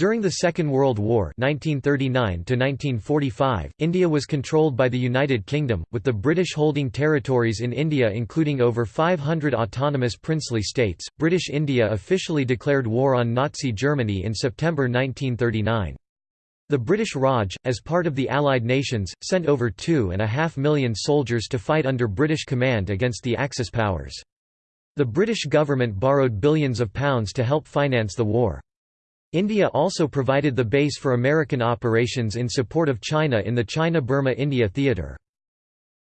During the Second World War 1939 India was controlled by the United Kingdom, with the British holding territories in India including over 500 autonomous princely states. British India officially declared war on Nazi Germany in September 1939. The British Raj, as part of the Allied nations, sent over two and a half million soldiers to fight under British command against the Axis powers. The British government borrowed billions of pounds to help finance the war. India also provided the base for American operations in support of China in the China-Burma-India theatre.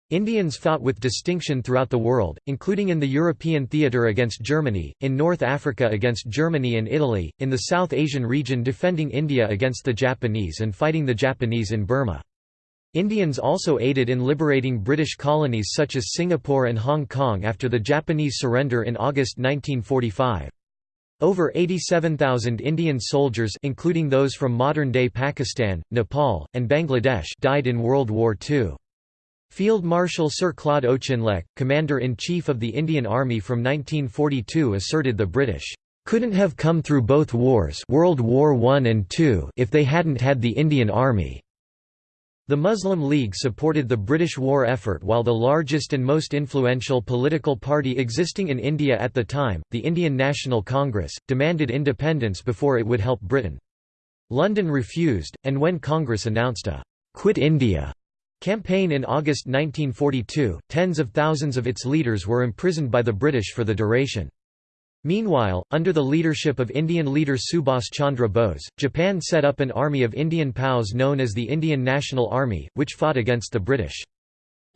Indians fought with distinction throughout the world, including in the European theatre against Germany, in North Africa against Germany and Italy, in the South Asian region defending India against the Japanese and fighting the Japanese in Burma. Indians also aided in liberating British colonies such as Singapore and Hong Kong after the Japanese surrender in August 1945. Over 87,000 Indian soldiers including those from modern-day Pakistan, Nepal, and Bangladesh died in World War II. Field Marshal Sir Claude Auchinleck, Commander-in-Chief of the Indian Army from 1942 asserted the British couldn't have come through both wars World War I and II if they hadn't had the Indian Army. The Muslim League supported the British war effort while the largest and most influential political party existing in India at the time, the Indian National Congress, demanded independence before it would help Britain. London refused, and when Congress announced a «Quit India» campaign in August 1942, tens of thousands of its leaders were imprisoned by the British for the duration. Meanwhile, under the leadership of Indian leader Subhas Chandra Bose, Japan set up an army of Indian POWs known as the Indian National Army, which fought against the British.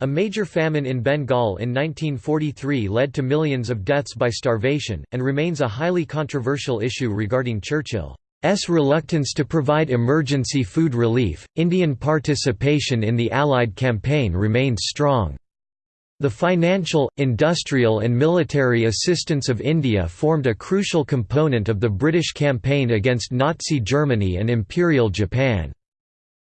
A major famine in Bengal in 1943 led to millions of deaths by starvation, and remains a highly controversial issue regarding Churchill's reluctance to provide emergency food relief. Indian participation in the Allied campaign remained strong. The financial, industrial and military assistance of India formed a crucial component of the British campaign against Nazi Germany and Imperial Japan.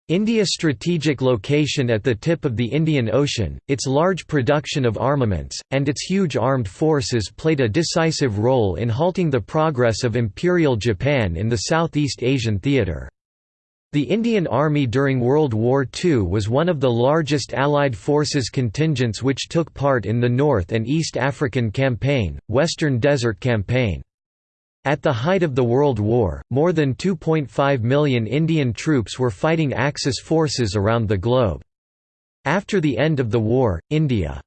India's strategic location at the tip of the Indian Ocean, its large production of armaments, and its huge armed forces played a decisive role in halting the progress of Imperial Japan in the Southeast Asian theatre. The Indian Army during World War II was one of the largest Allied forces contingents which took part in the North and East African Campaign, Western Desert Campaign. At the height of the World War, more than 2.5 million Indian troops were fighting Axis forces around the globe. After the end of the war, India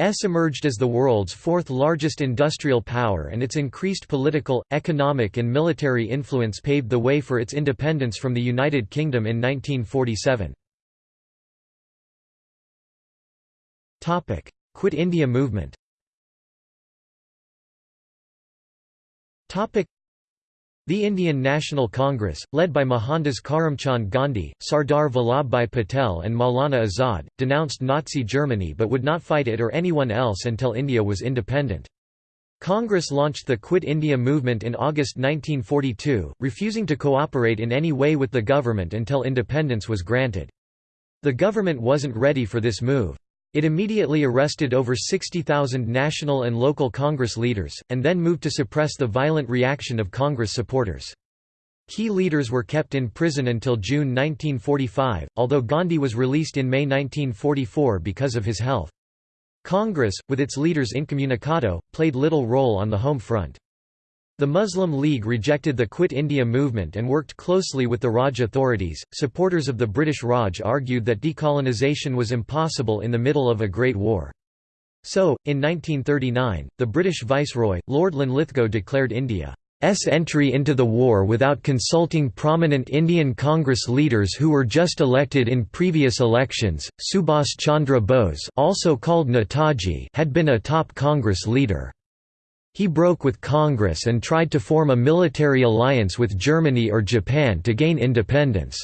S emerged as the world's fourth largest industrial power and its increased political, economic and military influence paved the way for its independence from the United Kingdom in 1947. Quit India movement the Indian National Congress, led by Mohandas Karamchand Gandhi, Sardar Vallabhbhai Patel and Maulana Azad, denounced Nazi Germany but would not fight it or anyone else until India was independent. Congress launched the Quit India movement in August 1942, refusing to cooperate in any way with the government until independence was granted. The government wasn't ready for this move. It immediately arrested over 60,000 national and local Congress leaders, and then moved to suppress the violent reaction of Congress supporters. Key leaders were kept in prison until June 1945, although Gandhi was released in May 1944 because of his health. Congress, with its leaders incommunicado, played little role on the home front. The Muslim League rejected the Quit India movement and worked closely with the Raj authorities. Supporters of the British Raj argued that decolonization was impossible in the middle of a Great War. So, in 1939, the British Viceroy, Lord Linlithgow declared India's entry into the war without consulting prominent Indian Congress leaders who were just elected in previous elections. Subhas Chandra Bose, also called Netaji, had been a top Congress leader. He broke with Congress and tried to form a military alliance with Germany or Japan to gain independence.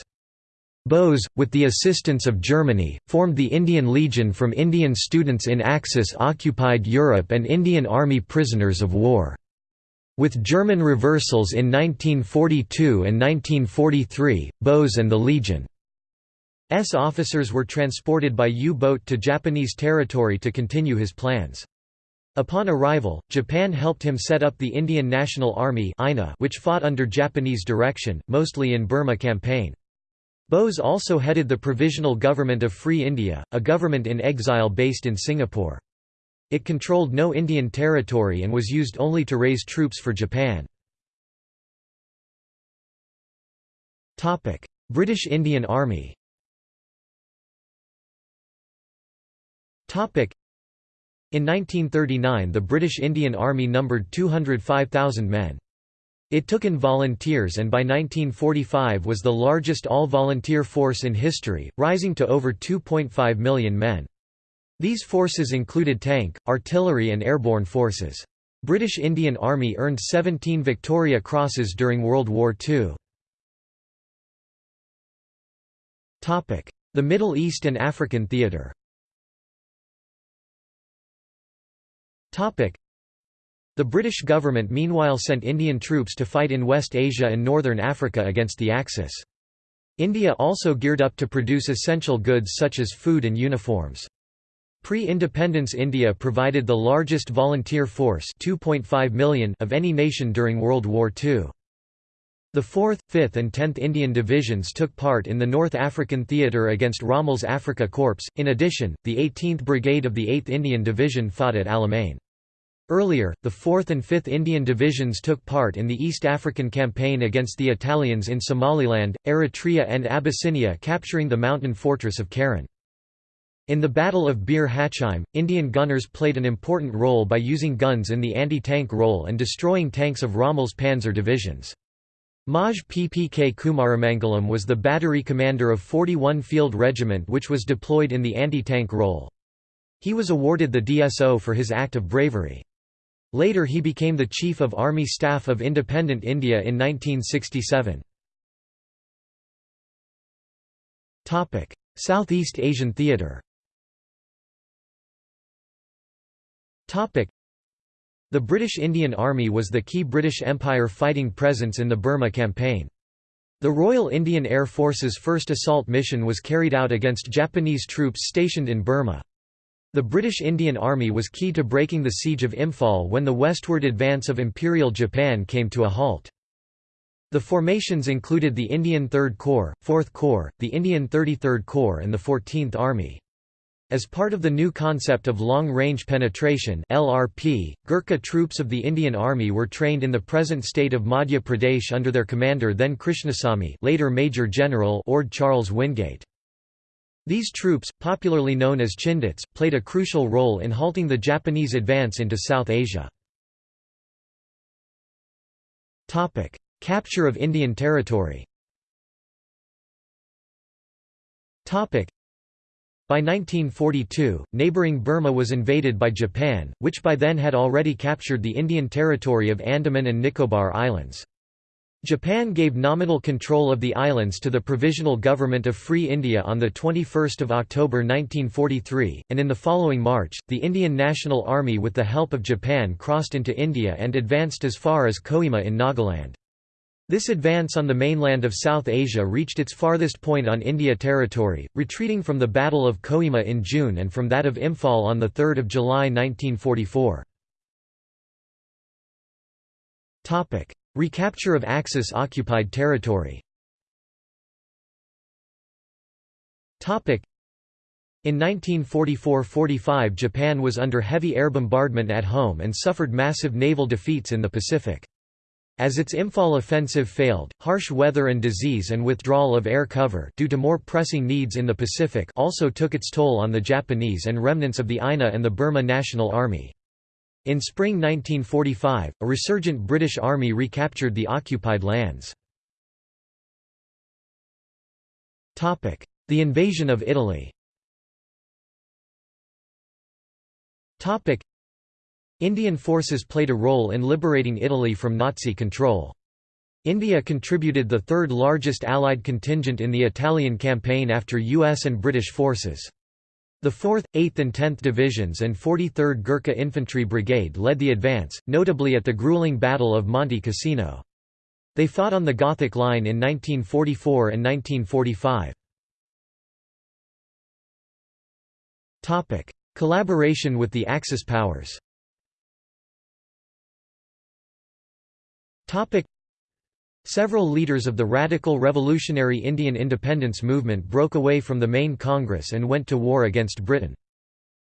Bose, with the assistance of Germany, formed the Indian Legion from Indian students in Axis-occupied Europe and Indian Army prisoners of war. With German reversals in 1942 and 1943, Bose and the Legion's officers were transported by U-boat to Japanese territory to continue his plans. Upon arrival, Japan helped him set up the Indian National Army which fought under Japanese direction, mostly in Burma campaign. Bose also headed the Provisional Government of Free India, a government in exile based in Singapore. It controlled no Indian territory and was used only to raise troops for Japan. British Indian Army in 1939 the British Indian Army numbered 205,000 men. It took in volunteers and by 1945 was the largest all-volunteer force in history, rising to over 2.5 million men. These forces included tank, artillery and airborne forces. British Indian Army earned 17 Victoria Crosses during World War II. The Middle East and African Theatre the British government meanwhile sent Indian troops to fight in West Asia and Northern Africa against the Axis. India also geared up to produce essential goods such as food and uniforms. Pre-independence India provided the largest volunteer force 2.5 million of any nation during World War II. The 4th, 5th and 10th Indian Divisions took part in the North African Theatre against Rommel's Afrika Korps. In addition, the 18th Brigade of the 8th Indian Division fought at Alamein. Earlier, the 4th and 5th Indian Divisions took part in the East African Campaign against the Italians in Somaliland, Eritrea and Abyssinia capturing the mountain fortress of Keren. In the Battle of Bir Hakeim, Indian gunners played an important role by using guns in the anti-tank role and destroying tanks of Rommel's panzer divisions. Maj Ppk Kumaramangalam was the battery commander of 41 Field Regiment which was deployed in the anti-tank role. He was awarded the DSO for his act of bravery. Later he became the Chief of Army Staff of Independent India in 1967. Southeast Asian theatre The British Indian Army was the key British Empire fighting presence in the Burma campaign. The Royal Indian Air Force's first assault mission was carried out against Japanese troops stationed in Burma. The British Indian Army was key to breaking the siege of Imphal when the westward advance of Imperial Japan came to a halt. The formations included the Indian Third Corps, Fourth Corps, the Indian 33rd Corps and the 14th Army. As part of the new concept of long-range penetration LRP, Gurkha troops of the Indian Army were trained in the present state of Madhya Pradesh under their commander then Krishnasamy later Major General Orde Charles Wingate. These troops, popularly known as Chindits, played a crucial role in halting the Japanese advance into South Asia. Capture of Indian territory by 1942, neighbouring Burma was invaded by Japan, which by then had already captured the Indian territory of Andaman and Nicobar Islands. Japan gave nominal control of the islands to the Provisional Government of Free India on 21 October 1943, and in the following March, the Indian National Army with the help of Japan crossed into India and advanced as far as Kohima in Nagaland. This advance on the mainland of South Asia reached its farthest point on India territory, retreating from the Battle of Kohima in June and from that of Imphal on 3 July 1944. Recapture of Axis-occupied territory in 1944–45 Japan was under heavy air bombardment at home and suffered massive naval defeats in the Pacific. As its Imphal offensive failed, harsh weather and disease and withdrawal of air cover due to more pressing needs in the Pacific also took its toll on the Japanese and remnants of the INA and the Burma National Army. In spring 1945, a resurgent British army recaptured the occupied lands. The invasion of Italy Indian forces played a role in liberating Italy from Nazi control. India contributed the third largest Allied contingent in the Italian campaign after US and British forces. The 4th, 8th and 10th Divisions and 43rd Gurkha Infantry Brigade led the advance, notably at the grueling Battle of Monte Cassino. They fought on the Gothic Line in 1944 and 1945. Collaboration with the Axis powers Several leaders of the radical revolutionary Indian independence movement broke away from the main Congress and went to war against Britain.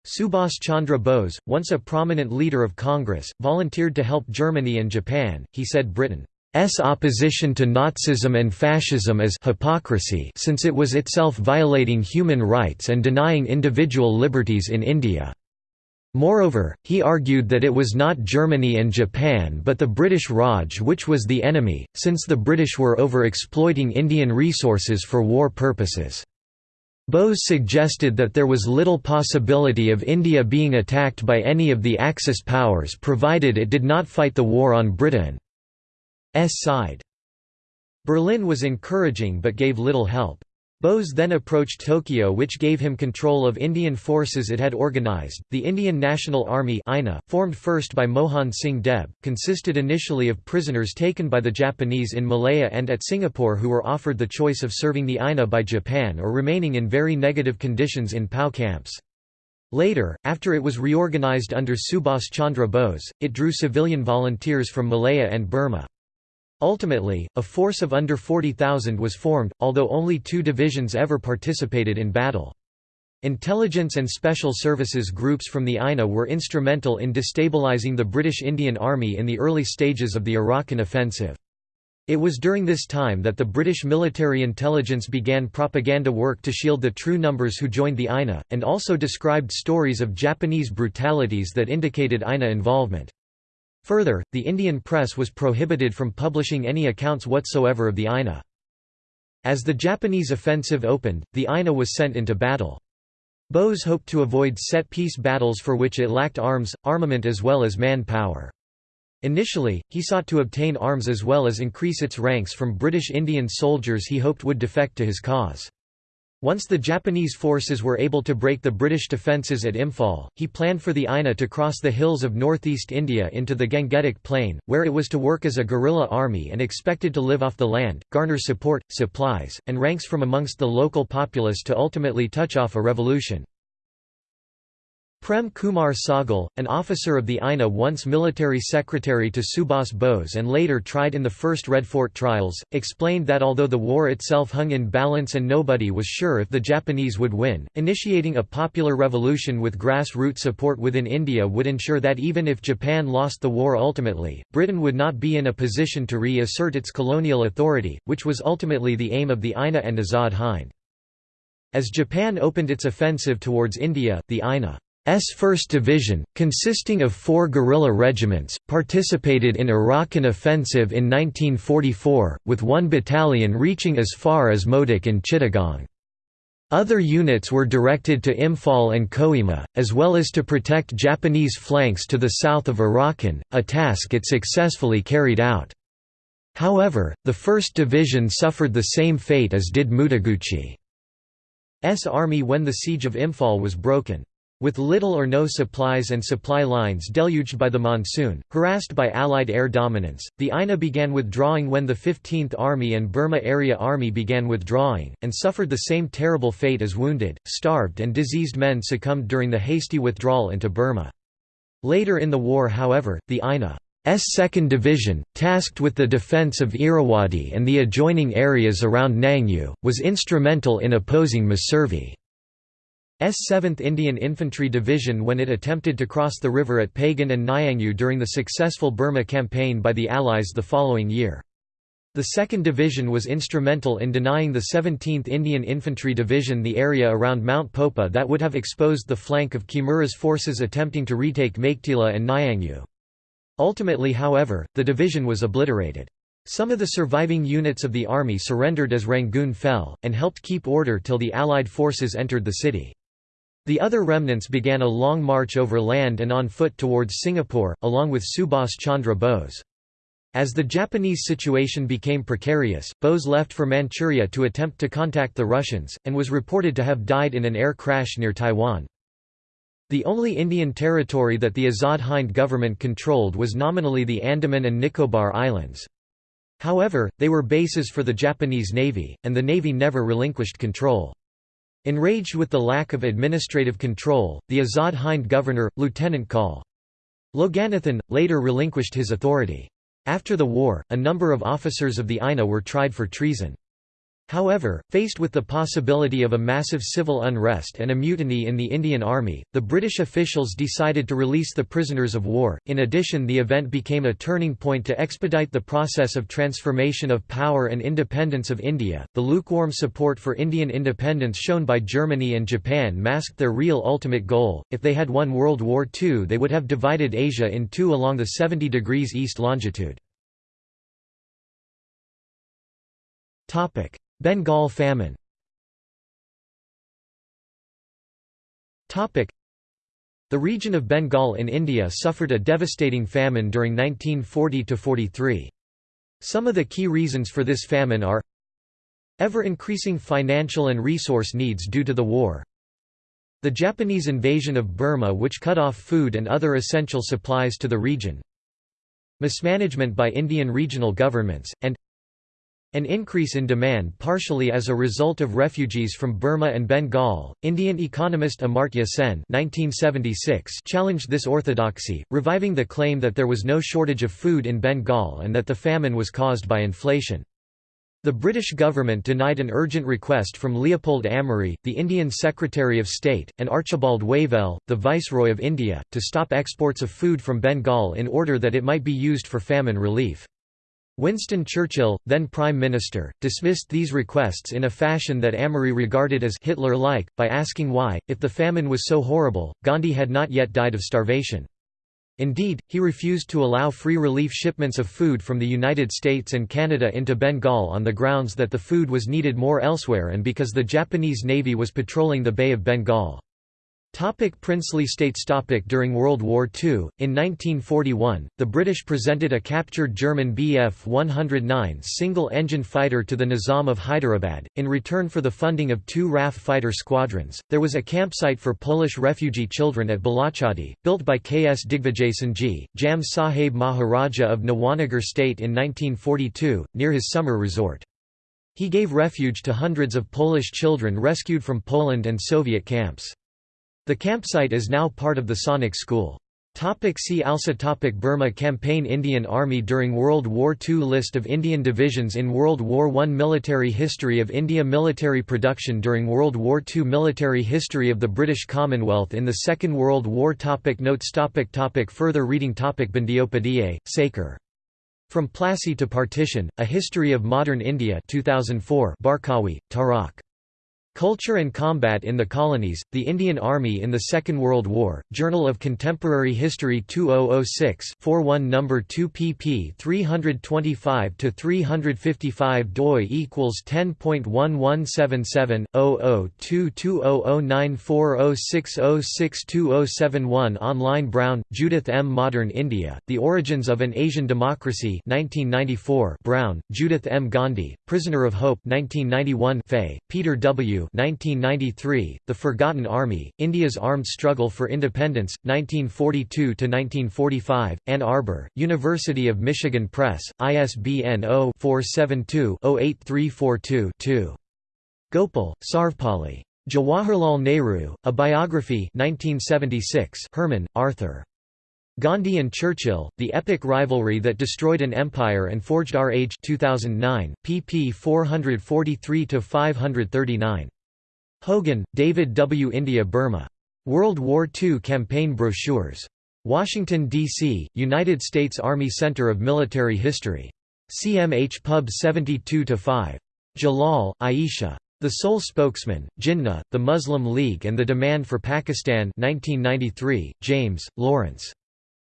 Subhas Chandra Bose, once a prominent leader of Congress, volunteered to help Germany and Japan. He said Britain's opposition to Nazism and fascism is hypocrisy since it was itself violating human rights and denying individual liberties in India. Moreover, he argued that it was not Germany and Japan but the British Raj which was the enemy, since the British were over-exploiting Indian resources for war purposes. Bose suggested that there was little possibility of India being attacked by any of the Axis powers provided it did not fight the war on Britain's side. Berlin was encouraging but gave little help. Bose then approached Tokyo which gave him control of Indian forces it had organized. The Indian National Army INA, formed first by Mohan Singh Deb, consisted initially of prisoners taken by the Japanese in Malaya and at Singapore who were offered the choice of serving the INA by Japan or remaining in very negative conditions in POW camps. Later, after it was reorganized under Subhas Chandra Bose, it drew civilian volunteers from Malaya and Burma. Ultimately, a force of under 40,000 was formed, although only two divisions ever participated in battle. Intelligence and Special Services groups from the INA were instrumental in destabilizing the British Indian Army in the early stages of the Arakan offensive. It was during this time that the British military intelligence began propaganda work to shield the true numbers who joined the INA, and also described stories of Japanese brutalities that indicated INA involvement. Further, the Indian press was prohibited from publishing any accounts whatsoever of the INA. As the Japanese offensive opened, the INA was sent into battle. Bose hoped to avoid set-piece battles for which it lacked arms, armament as well as man-power. Initially, he sought to obtain arms as well as increase its ranks from British Indian soldiers he hoped would defect to his cause. Once the Japanese forces were able to break the British defences at Imphal, he planned for the INA to cross the hills of northeast India into the Gangetic Plain, where it was to work as a guerrilla army and expected to live off the land, garner support, supplies, and ranks from amongst the local populace to ultimately touch off a revolution. Prem Kumar Sahgal, an officer of the INA once military secretary to Subhas Bose and later tried in the first Red Fort trials, explained that although the war itself hung in balance and nobody was sure if the Japanese would win, initiating a popular revolution with grassroots support within India would ensure that even if Japan lost the war ultimately, Britain would not be in a position to reassert its colonial authority, which was ultimately the aim of the INA and Azad Hind. As Japan opened its offensive towards India, the INA 1st Division, consisting of four guerrilla regiments, participated in Arakan offensive in 1944, with one battalion reaching as far as Mowdok in Chittagong. Other units were directed to Imphal and Kohima, as well as to protect Japanese flanks to the south of Arakan, a task it successfully carried out. However, the 1st Division suffered the same fate as did Mutaguchi's army when the siege of Imphal was broken. With little or no supplies and supply lines deluged by the monsoon, harassed by Allied air dominance, the INA began withdrawing when the 15th Army and Burma Area Army began withdrawing, and suffered the same terrible fate as wounded, starved and diseased men succumbed during the hasty withdrawal into Burma. Later in the war however, the INA's 2nd Division, tasked with the defence of Irrawaddy and the adjoining areas around Nyangyu, was instrumental in opposing Messervy. S 7th Indian Infantry Division when it attempted to cross the river at Pagan and Nyangyu during the successful Burma campaign by the Allies the following year. The 2nd Division was instrumental in denying the 17th Indian Infantry Division the area around Mount Popa that would have exposed the flank of Kimura's forces attempting to retake Meiktila and Nyangyu. Ultimately however, the division was obliterated. Some of the surviving units of the army surrendered as Rangoon fell, and helped keep order till the Allied forces entered the city. The other remnants began a long march over land and on foot towards Singapore, along with Subhas Chandra Bose. As the Japanese situation became precarious, Bose left for Manchuria to attempt to contact the Russians, and was reported to have died in an air crash near Taiwan. The only Indian territory that the Azad Hind government controlled was nominally the Andaman and Nicobar Islands. However, they were bases for the Japanese Navy, and the Navy never relinquished control. Enraged with the lack of administrative control, the Azad Hind governor, Lieutenant Col. Loganathan, later relinquished his authority. After the war, a number of officers of the INA were tried for treason. However, faced with the possibility of a massive civil unrest and a mutiny in the Indian Army, the British officials decided to release the prisoners of war. In addition, the event became a turning point to expedite the process of transformation of power and independence of India. The lukewarm support for Indian independence shown by Germany and Japan masked their real ultimate goal. If they had won World War II, they would have divided Asia in two along the 70 degrees east longitude. Topic: Bengal famine The region of Bengal in India suffered a devastating famine during 1940–43. Some of the key reasons for this famine are Ever-increasing financial and resource needs due to the war The Japanese invasion of Burma which cut off food and other essential supplies to the region Mismanagement by Indian regional governments, and an increase in demand partially as a result of refugees from Burma and Bengal. Indian economist Amartya Sen (1976) challenged this orthodoxy, reviving the claim that there was no shortage of food in Bengal and that the famine was caused by inflation. The British government denied an urgent request from Leopold Amery, the Indian Secretary of State, and Archibald Wavell, the Viceroy of India, to stop exports of food from Bengal in order that it might be used for famine relief. Winston Churchill, then Prime Minister, dismissed these requests in a fashion that Amery regarded as Hitler-like, by asking why, if the famine was so horrible, Gandhi had not yet died of starvation. Indeed, he refused to allow free relief shipments of food from the United States and Canada into Bengal on the grounds that the food was needed more elsewhere and because the Japanese Navy was patrolling the Bay of Bengal. Topic princely states topic During World War II, in 1941, the British presented a captured German Bf-109 single-engine fighter to the Nizam of Hyderabad, in return for the funding of two RAF fighter squadrons. There was a campsite for Polish refugee children at Balachadi, built by K.S. Digvijay Jam Sahib Maharaja of Nawanagar state in 1942, near his summer resort. He gave refuge to hundreds of Polish children rescued from Poland and Soviet camps. The campsite is now part of the Sainik School. Topic see also topic Burma Campaign Indian Army during World War II List of Indian divisions in World War I Military history of India Military production during World War II Military history of the British Commonwealth in the Second World War topic Notes topic topic Further reading topic Bandyopadhyay, Sekhar. From Plassey to Partition, A History of Modern India 2004 Barkawi, Tarak. Culture and Combat in the Colonies, The Indian Army in the Second World War, Journal of Contemporary History 2006 41 No. 2 pp 325–355 doi equals 10.1177, 0022009406062071 Online Brown, Judith M. Modern India, The Origins of an Asian Democracy 1994 Brown, Judith M. Gandhi, Prisoner of Hope 1991 Fay, Peter W. 1993, The Forgotten Army, India's Armed Struggle for Independence, 1942–1945, Ann Arbor, University of Michigan Press, ISBN 0-472-08342-2. Gopal, Sarvepalli. Jawaharlal Nehru, A Biography 1976 Herman, Arthur. Gandhi and Churchill, The Epic Rivalry That Destroyed an Empire and Forged Our Age 2009, pp 443–539. Hogan, David W. India Burma. World War II Campaign Brochures. Washington, D.C., United States Army Center of Military History. CMH Pub 72-5. Jalal, Aisha. The Sole Spokesman, Jinnah, The Muslim League and the Demand for Pakistan 1993, James, Lawrence.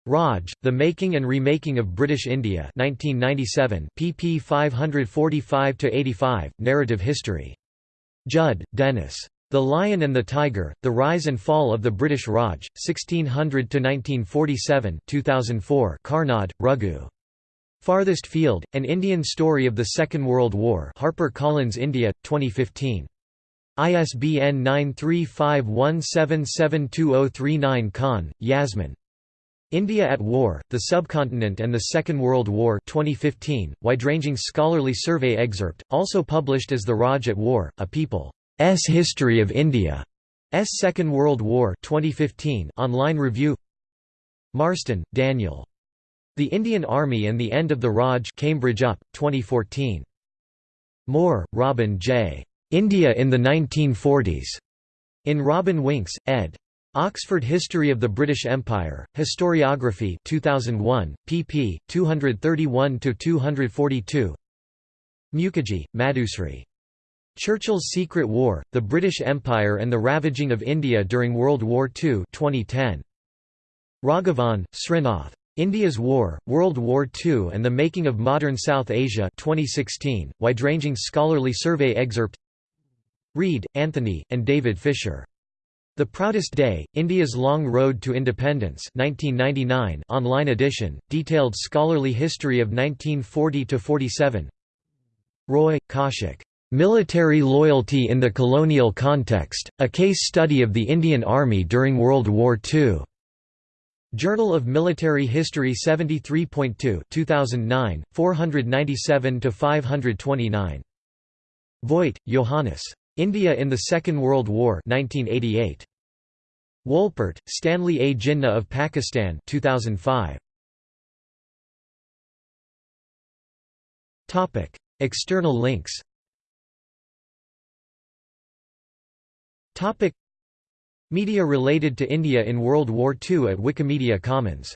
Raj, The Making and Remaking of British India 1997, pp 545–85, Narrative History. Judd, Dennis. The Lion and the Tiger, The Rise and Fall of the British Raj, 1600–1947 2004 Karnad, Raghu. Farthest Field, An Indian Story of the Second World War HarperCollins India, 2015. ISBN 93517720039 Khan, Yasmin. India at War, The Subcontinent and the Second World War 2015, wide-ranging scholarly survey excerpt, also published as The Raj at War, A People's History of India. S. Second World War 2015 online review Marston, Daniel. The Indian Army and the End of the Raj Cambridge UP, 2014. Moore, Robin J. India in the 1940s. In Robin Winks, ed. Oxford History of the British Empire, Historiography 2001, pp. 231–242 Mukherjee, Madhusri. Churchill's Secret War, The British Empire and the Ravaging of India During World War II 2010. Raghavan, Srinath. India's War, World War II and the Making of Modern South Asia 2016, wide-ranging scholarly survey excerpt Read, Anthony, and David Fisher. The Proudest Day, India's Long Road to Independence 1999 online edition, detailed scholarly history of 1940–47 Roy, Kaushik. Military Loyalty in the Colonial Context, A Case Study of the Indian Army During World War II. Journal of Military History 73.2 2009, 497–529. Voigt, Johannes. India in the Second World War 1988. Wolpert, Stanley A. Jinnah of Pakistan 2005. External links Media related to India in World War II at Wikimedia Commons